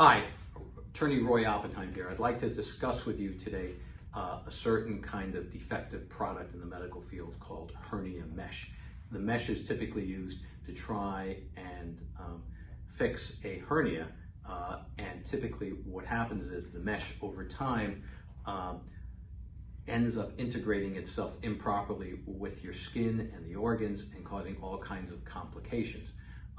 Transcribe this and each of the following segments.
Hi, Attorney Roy Oppenheim here. I'd like to discuss with you today uh, a certain kind of defective product in the medical field called hernia mesh. The mesh is typically used to try and um, fix a hernia, uh, and typically what happens is the mesh over time um, ends up integrating itself improperly with your skin and the organs and causing all kinds of complications.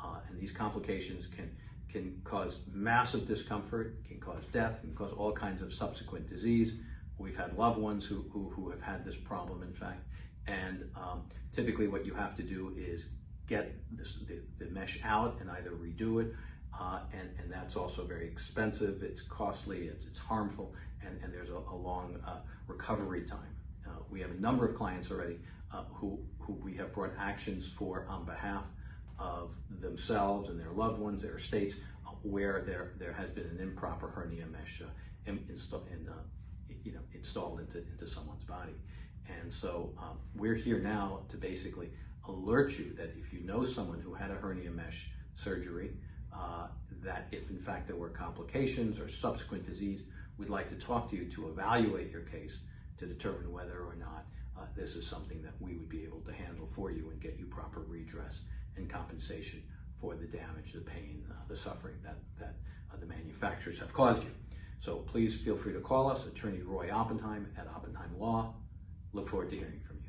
Uh, and these complications can can cause massive discomfort, can cause death, can cause all kinds of subsequent disease. We've had loved ones who, who, who have had this problem, in fact. And um, typically what you have to do is get this, the, the mesh out and either redo it, uh, and, and that's also very expensive, it's costly, it's, it's harmful, and, and there's a, a long uh, recovery time. Uh, we have a number of clients already uh, who, who we have brought actions for on behalf of themselves and their loved ones, their estates, where there there has been an improper hernia mesh uh, in, uh, you know, installed into, into someone's body. And so um, we're here now to basically alert you that if you know someone who had a hernia mesh surgery, uh, that if in fact there were complications or subsequent disease, we'd like to talk to you to evaluate your case to determine whether or not uh, this is something that we would be able to handle for you and get you proper redress and compensation for the damage, the pain, uh, the suffering that, that uh, the manufacturers have caused you. So please feel free to call us, Attorney Roy Oppenheim at Oppenheim Law. Look forward to hearing from you.